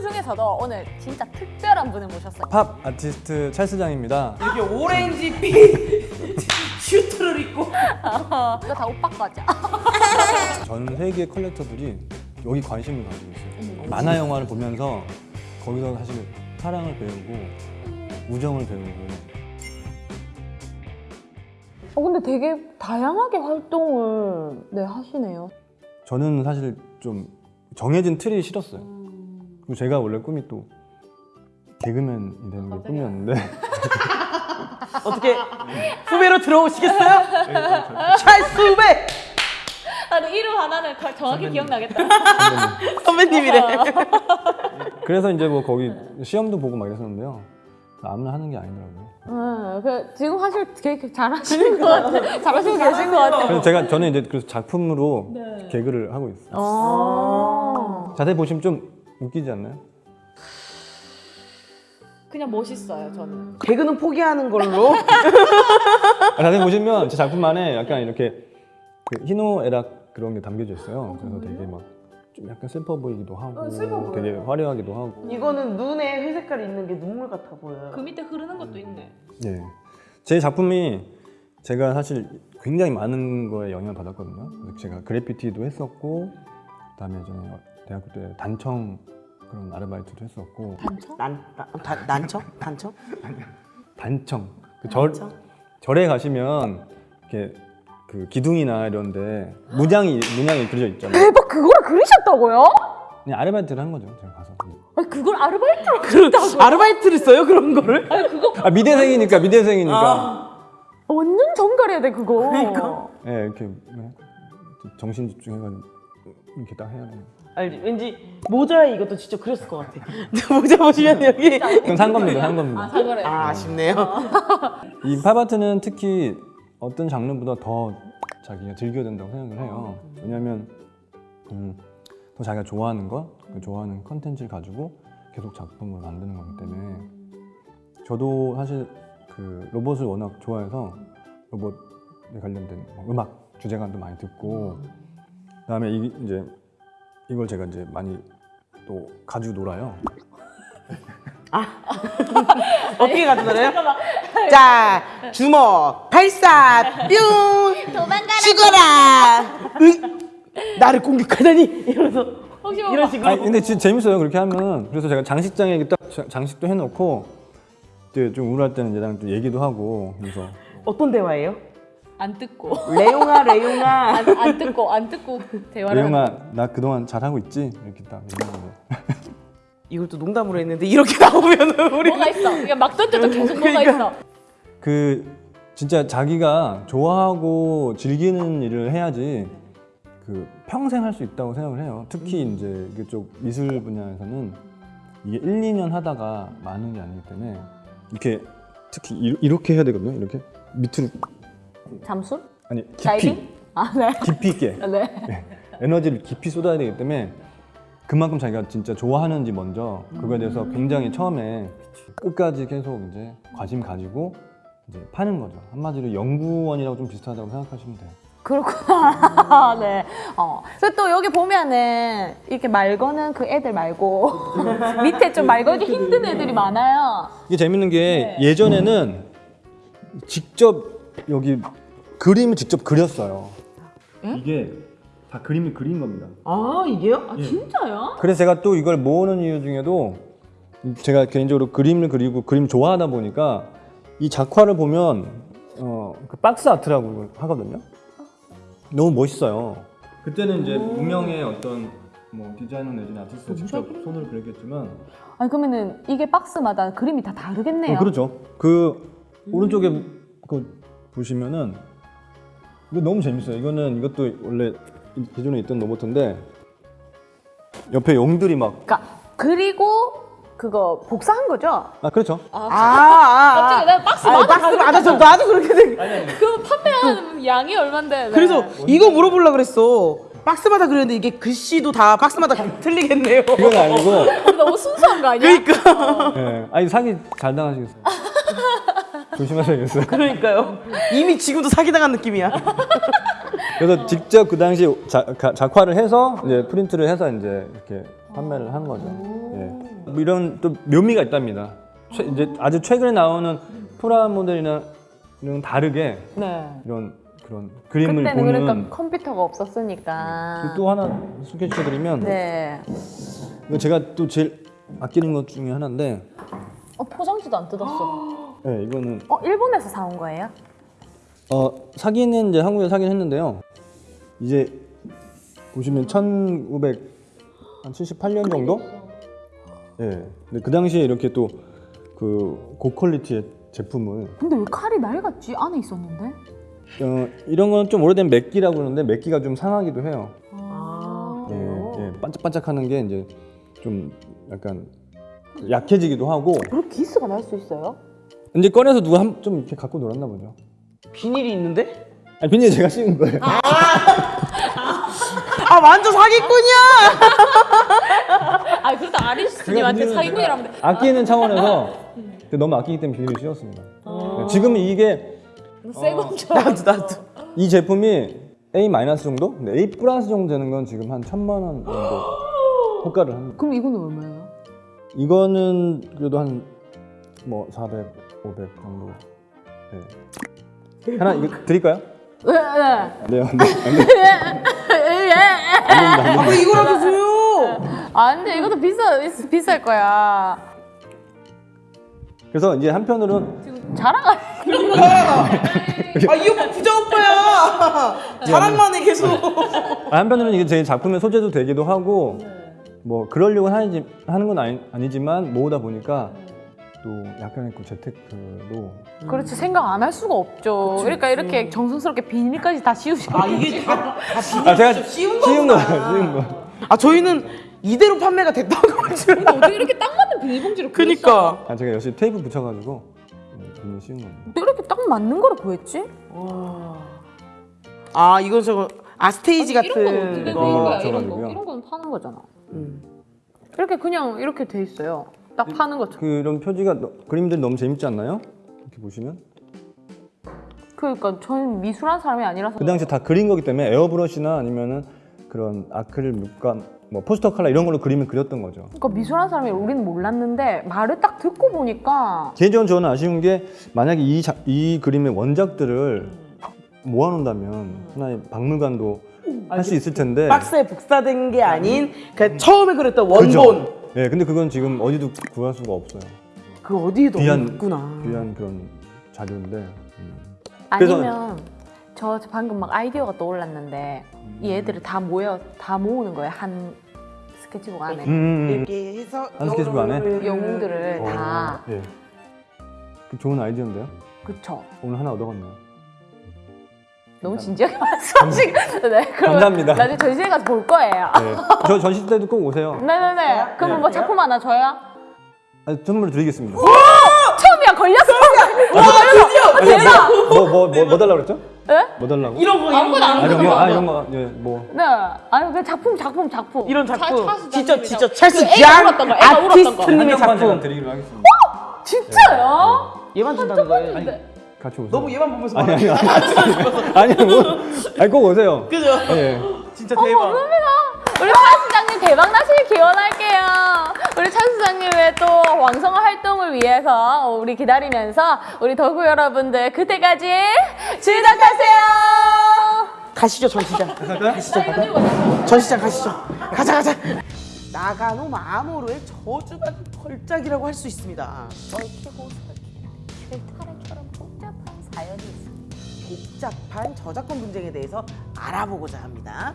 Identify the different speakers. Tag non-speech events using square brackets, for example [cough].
Speaker 1: 중에서도 오늘 진짜 특별한 분을 모셨어요.
Speaker 2: 팝 아티스트 찰스 장입니다.
Speaker 3: 이렇게 오렌지빛 슈트를 입고 [laughs]
Speaker 1: 이거 다 오빠 거죠?
Speaker 2: 전 [laughs] 세계 컬렉터들이 여기 관심을 가지고 있어요. 만화 영화를 보면서 거기서 사실 사랑을 배우고 우정을 배우고
Speaker 1: 어, 근데 되게 다양하게 활동을 네, 하시네요.
Speaker 2: 저는 사실 좀 정해진 틀이 싫었어요. 그리고 제가 원래 꿈이 또 개그맨이 되는 게 꿈이었는데 [laughs]
Speaker 3: 어떻게 후배로 들어오시겠어요? 찰스 후배
Speaker 1: 아, 근데 이름 하나는 가- 정확히 기억나겠다.
Speaker 3: 선배님이래.
Speaker 2: 그래서 이제 뭐 거기 시험도 보고 막 이랬었는데요. 아무나 하는 게 아니더라고요.
Speaker 1: 음, 그 지금 사실 되게 잘하시는 것 같아요. 잘하시고 계신 것 같아요.
Speaker 2: 그래서 제가 저는 이제 그래서 작품으로 개그를 하고 있어요.
Speaker 1: 아.
Speaker 2: 자세히 보시면 좀 웃기지 않나요?
Speaker 1: 그냥 멋있어요, 저는.
Speaker 3: 개그는 포기하는 걸로.
Speaker 2: 아, 자세히 보시면 제 작품 안에 약간 이렇게 그 희노애락 그런 게 담겨져 있어요. 그래서 되게 막 좀 약간 슬퍼 보이기도 하고 되게 화려하기도 하고
Speaker 3: 이거는 눈에 회색깔이 있는 게 눈물 같아 보여요.
Speaker 1: 그 밑에 흐르는 것도 있네.
Speaker 2: 예. 제 작품이 제가 사실 굉장히 많은 거에 영향을 받았거든요. 제가 그래피티도 했었고 그다음에 대학교 때 단청 그런 아르바이트도 했었고
Speaker 1: 단청?
Speaker 3: 난, 난, 단, 난청? 단청?
Speaker 2: 단청 그 절,
Speaker 3: 단청?
Speaker 2: 절에 가시면 이렇게 그 기둥이나 이런데 문양이 문양이 그려져 있잖아요.
Speaker 1: 대박, 그걸 그리셨다고요?
Speaker 2: 그냥 아르바이트를 한 거죠. 제가 가서.
Speaker 1: 아니, 그걸 아르바이트로 그렸다고?
Speaker 3: 아르바이트를 써요 그런 거를?
Speaker 1: 아니, 그거
Speaker 2: 아 미대생이니까 미대생이니까.
Speaker 3: 아.
Speaker 1: 완전 정갈해야 돼, 그거.
Speaker 3: 그러니까.
Speaker 2: 예 이렇게 네. 정신 집중해가지고 이렇게 딱 해야 돼요.
Speaker 3: 알지? 왠지 모자에 이것도 직접 그렸을 것 같아. [laughs] 모자 보시면 여기.
Speaker 2: 그건 산 겁니다. 산 겁니다.
Speaker 1: 아, 사과래.
Speaker 3: 아 아쉽네요.
Speaker 2: 이 팝아트는 특히 어떤 장르보다 더 자기가 즐겨야 된다고 생각을 해요. 왜냐하면 음, 더 자기가 좋아하는 것, 그 좋아하는 컨텐츠를 가지고 계속 작품을 만드는 거기 때문에 저도 사실 그 로봇을 워낙 좋아해서 로봇에 관련된 뭐 음악 주제가도 많이 듣고 그다음에 이, 이제 이걸 제가 이제 많이 또 가지고 놀아요. [laughs]
Speaker 3: 어떻게 가져가나요? 자 주먹 발사 뿅
Speaker 1: 도망가라.
Speaker 3: 죽어라. 으, 나를 공격하다니 이러면서
Speaker 1: 혹시 뭐
Speaker 3: 이런 식으로.
Speaker 2: 아니 근데 진짜 재밌어요 그렇게 하면 그래서 제가 장식장에 딱 자- 장식도 해놓고 이제 좀 우울할 때는 얘랑 또 얘기도 하고 그래서
Speaker 3: 어떤 대화예요?
Speaker 1: 안 듣고.
Speaker 3: 레용아 레용아.
Speaker 1: 안, 안 듣고, 안 듣고 대화를.
Speaker 2: 레용아 나 그동안 잘하고 있지 이렇게 딱 [laughs]
Speaker 3: 이걸 또 농담으로 했는데 이렇게 [laughs] 나오면은 우리
Speaker 1: 뭐가 있어? 그냥 막 던져도 계속 뭐가
Speaker 3: 그러니까.
Speaker 1: 있어.
Speaker 2: 그 진짜 자기가 좋아하고 즐기는 일을 해야지 그 평생 할 수 있다고 생각을 해요 특히 이제 이쪽 미술 분야에서는 이게 1, 2년 하다가 많은 게 아니기 때문에 이렇게 특히 이- 이렇게 해야 되거든요 이렇게 밑으로
Speaker 1: 잠수?
Speaker 2: 아니 깊이
Speaker 1: 다이빙? 아, 네. [laughs]
Speaker 2: 깊이 있게
Speaker 1: 네.
Speaker 2: 에너지를 깊이 쏟아야 되기 때문에 그만큼 자기가 진짜 좋아하는지 먼저 그거에 대해서 굉장히 처음에 끝까지 계속 이제 관심 가지고 이제 파는 거죠. 한마디로 연구원이라고 좀 비슷하다고 생각하시면 돼요.
Speaker 1: 그렇구나. [laughs] 네. 어. 그리고 또 여기 보면은 이렇게 말 거는 그 애들 말고 [laughs] 밑에 좀말 걸기 힘든 애들이 많아요.
Speaker 2: 이게 재밌는 게
Speaker 1: 네.
Speaker 2: 예전에는 직접 여기 그림을 직접 그렸어요. 이게 다 그림을 그린 겁니다.
Speaker 3: 아 이게요?
Speaker 1: 아, 진짜요?
Speaker 2: 그래서 제가 또 이걸 모으는 이유 중에도 제가 개인적으로 그림을 그리고 그림 좋아하다 보니까 이 작화를 보면 어, 그 박스 아트라고 하거든요. 너무 멋있어요. 그때는 이제 무명의 어떤 뭐 디자이너 내지는 아티스트 직접 손으로 그렸겠지만
Speaker 1: 아니 그러면은 이게 박스마다 그림이 다 다르겠네요.
Speaker 2: 어, 그렇죠. 그 오른쪽에 그 보시면은 이거 너무 재밌어요. 이거는 이것도 원래 기존에 있던 로봇인데 옆에 용들이 막
Speaker 1: 그러니까 그리고 그거 복사한 거죠?
Speaker 2: 아 그렇죠.
Speaker 3: 아, 아, 아.
Speaker 1: 갑자기 내가 박스
Speaker 3: 아,
Speaker 1: 많아
Speaker 3: 박스 맞아 저 나도 그렇게 생.
Speaker 1: 그 판매하는 양이 얼만데? 네.
Speaker 3: 그래서 이거 물어보려 그랬어. 박스마다 그렸는데 이게 글씨도 다 박스마다 [laughs] 틀리겠네요.
Speaker 2: 이건 아니고
Speaker 1: 너무 순수한 거 아니야?
Speaker 3: 그러니까
Speaker 2: 예. 아니 사기 잘 당하시겠어요. 조심하셔야겠어요.
Speaker 3: 그러니까요. 이미 지금도 사기당한 느낌이야. [laughs]
Speaker 2: 그래서 직접 그 당시 자, 가- 작화를 해서 이제 프린트를 해서 이제 이렇게 판매를 한 거죠. 예. 뭐 이런 또 묘미가 있답니다. 최- 이제 아주 최근에 나오는 프라 모델이랑 다르게
Speaker 1: 네.
Speaker 2: 이런 그런 그림을
Speaker 1: 그때는
Speaker 2: 보는
Speaker 1: 그러니까 컴퓨터가 없었으니까.
Speaker 2: 또 하나 소개시켜드리면
Speaker 1: 네.
Speaker 2: 이거 제가 또 제일 아끼는 것 중에 하나인데
Speaker 1: 어 포장지도 안 뜯었어. [gasps] [gasps]
Speaker 2: 네, 이거는
Speaker 1: 어 일본에서 사온 거예요?
Speaker 2: 어, 사기는 이제 한국에서 사긴 했는데요. 이제 보시면 1978년 정도? 예. 근데 그 당시에 이렇게 또 그 고퀄리티의 제품을
Speaker 1: 근데 왜 칼이 낡았지? 안에 있었는데?
Speaker 2: 어, 이런 건 좀 오래된 맥기라고 그러는데 맥기가 좀 상하기도 해요.
Speaker 1: 아.
Speaker 2: 예, 예. 반짝반짝하는 게 이제 좀 약간 약해지기도 하고
Speaker 1: 그렇게 기스가 날 수 있어요?
Speaker 2: 이제 꺼내서 누가 한, 좀 이렇게 갖고 놀았나 보죠.
Speaker 3: 비닐이 있는데?
Speaker 2: 아니 비닐 제가 씌운 거예요.
Speaker 3: 아 완전 사기꾼이야.
Speaker 1: 아 그래도 아리스님한테 사기꾼이라면
Speaker 2: 아끼는 차원에서 너무 아끼기 때문에 비닐을 씌웠습니다. 네, 지금 이게
Speaker 1: 새 건처럼.
Speaker 3: 나도 나도.
Speaker 2: 이 제품이 A 마이너스 정도? 근데 A 플러스 정도 되는 건 지금 한 천만 원 정도 [gasps] 호가를 합니다.
Speaker 1: 그럼 이거는 얼마예요?
Speaker 2: 이거는 그래도 한 뭐 400, 500 정도. 네. 하나 이거 드릴까요?
Speaker 1: 네. 네.
Speaker 2: 네, 안 돼. 안 돼. 안 됩니다.
Speaker 3: 아, 왜 이거라도 줘요?
Speaker 1: 아 근데 이것도 비싸 비쌀 거야.
Speaker 2: 그래서 이제 한편으로는
Speaker 1: 자랑할.
Speaker 3: 아, 이 오빠 부자 오빠야. 자랑만 해 계속.
Speaker 2: 아, 한편으로는 이게 제 작품의 소재도 되기도 하고 뭐 그러려고 하는 건 아니, 아니지만 모으다 보니까 또 약간의 그 재테크로
Speaker 1: 그렇지 생각 안 할 수가 없죠. 그러니까 이렇게 정성스럽게 비닐까지 다 씌우시고.
Speaker 3: 아 이게 다, 다 비닐
Speaker 2: 아 제가
Speaker 3: 씌운
Speaker 2: 씌운
Speaker 3: 거구나.
Speaker 2: 거예요 씌운
Speaker 3: 거아 저희는 이대로 판매가 됐다고 [laughs] 하지만.
Speaker 1: 어떻게 이렇게 딱 맞는 비닐봉지를
Speaker 3: 그니까.
Speaker 2: 아 제가 열심히 테이프 붙여가지고 음, 비닐 씌운 겁니다
Speaker 1: 이렇게 딱 맞는 거를 구했지?
Speaker 3: 아 이건 저거 아 스테이지
Speaker 1: 이런 건 어떻게
Speaker 3: 같은
Speaker 1: 된
Speaker 2: 거.
Speaker 3: 거.
Speaker 1: 거야? 이런 거. 이런 건 파는 거잖아.
Speaker 3: 음.
Speaker 1: 이렇게 그냥 이렇게 돼 있어요. 딱 파는 것처럼.
Speaker 2: 그런 표지가 너- 그림들이 너무 재밌지 않나요? 이렇게 보시면
Speaker 1: 그러니까 저는 미술한 사람이 아니라서.
Speaker 2: 그 당시에 다 그린 거기 때문에 에어브러시나 아니면은 그런 아크릴 물감 뭐 포스터 컬러 이런 걸로 그림을 그렸던 거죠
Speaker 1: 그러니까 미술한 사람이 우리는 몰랐는데 말을 딱 듣고 보니까
Speaker 2: 개인적으로 저는 아쉬운 게 만약에 이, 자- 이 그림의 원작들을 모아놓는다면 하나의 박물관도 할 수 있을 텐데
Speaker 3: 박스에 복사된 게 아닌 그 처음에 그렸던 원본.
Speaker 2: 예, 근데 그건 지금 어디도 구할 수가 없어요.
Speaker 3: 그 어디에도
Speaker 2: 귀한
Speaker 3: 없구나.
Speaker 2: 귀한 그런 자료인데. 음. 그래서-
Speaker 1: 아니면 저 방금 막 아이디어가 떠올랐는데 이 애들을 다 모여 다 모으는 거예요 한 스케치북 안에
Speaker 2: 음, 음, 음.
Speaker 3: 이렇게 해서
Speaker 2: 한 스케치북 안에?
Speaker 1: 영웅들을
Speaker 2: 어,
Speaker 1: 다
Speaker 2: 예. 그 좋은 아이디어인데요.
Speaker 1: 그쵸
Speaker 2: 오늘 하나 얻어갔네요.
Speaker 1: 너무 진지하게 [laughs] 말씀하시고 네 그럼
Speaker 2: 감사합니다.
Speaker 1: 나중에 전시회 가서 볼 거예요
Speaker 2: 네. 저 전시 때도 꼭 오세요.
Speaker 1: 네네네 그러면 뭐 작품 하나 줘요?
Speaker 2: 아, 선물 드리겠습니다.
Speaker 1: 처음이야 걸렸어
Speaker 3: 와 드디어
Speaker 1: 대박
Speaker 2: 뭐뭐뭐뭐 달라고 그랬죠?
Speaker 1: 네?
Speaker 2: 뭐 달라고?
Speaker 3: 이런 거 이런
Speaker 1: 아무거나,
Speaker 3: 거
Speaker 2: 아, 이런 거, 아 이런 거, 예, 뭐.
Speaker 1: 네 아니 그 작품 작품 작품
Speaker 3: 이런 작품
Speaker 1: 찰스
Speaker 3: 진짜 진짜 찰스
Speaker 1: 그 애가
Speaker 3: 장. 아티스트님의 작품
Speaker 2: 드리기로 하겠습니다.
Speaker 1: 진짜요?
Speaker 3: 얘만 준다는 거예요
Speaker 2: 같이 오세요.
Speaker 3: 너무 얘만 보면서
Speaker 2: 아니 아니 아니 아니 뭐 아니 꼭 오세요.
Speaker 3: 그죠?
Speaker 2: 예.
Speaker 3: 진짜 대박
Speaker 1: 우리 찰스장님 대박 나시길 기원할게요. 우리 찰스장님의 또 왕성한 활동을 위해서 우리 기다리면서 우리 덕후 여러분들 그때까지 즐겁하세요.
Speaker 3: 가시죠 전시장 가시죠 전시장 가시죠 가자 가자 나가노 마모루의 저주받은 걸작이라고 할 수 있습니다
Speaker 1: 얽히고
Speaker 3: 복잡한 저작권 분쟁에 대해서 알아보고자 합니다